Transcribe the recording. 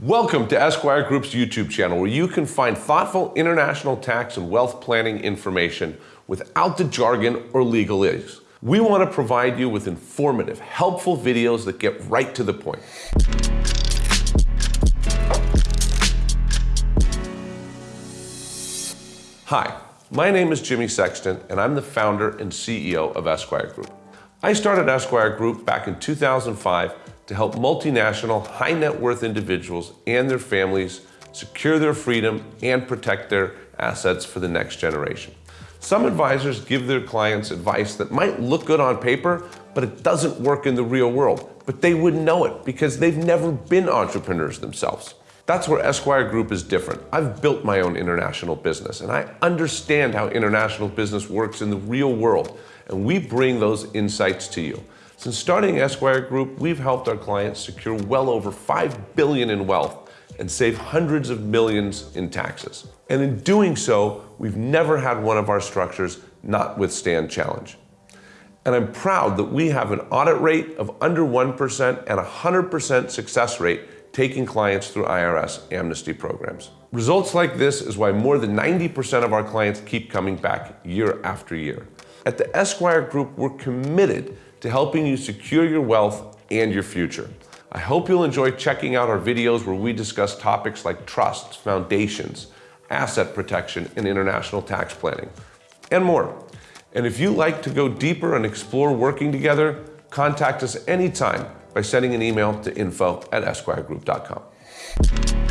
Welcome to Esquire Group's YouTube channel, where you can find thoughtful international tax and wealth planning information without the jargon or legalese. We want to provide you with informative, helpful videos that get right to the point. Hi, my name is Jimmy Sexton, and I'm the founder and CEO of Esquire Group. I started Esquire Group back in 2005 to help multinational high net worth individuals and their families secure their freedom and protect their assets for the next generation. Some advisors give their clients advice that might look good on paper, but it doesn't work in the real world. But they wouldn't know it because they've never been entrepreneurs themselves. That's where Esquire Group is different. I've built my own international business and I understand how international business works in the real world, and we bring those insights to you. Since starting Esquire Group, we've helped our clients secure well over 5 billion in wealth and save hundreds of millions in taxes. And in doing so, we've never had one of our structures not withstand challenge. And I'm proud that we have an audit rate of under 1% and a 100% success rate taking clients through IRS amnesty programs. Results like this is why more than 90% of our clients keep coming back year after year. At the Esquire Group, we're committed to helping you secure your wealth and your future. I hope you'll enjoy checking out our videos where we discuss topics like trusts, foundations, asset protection, and international tax planning, and more. And if you like to go deeper and explore working together, contact us anytime by sending an email to info at esquiregroup.com.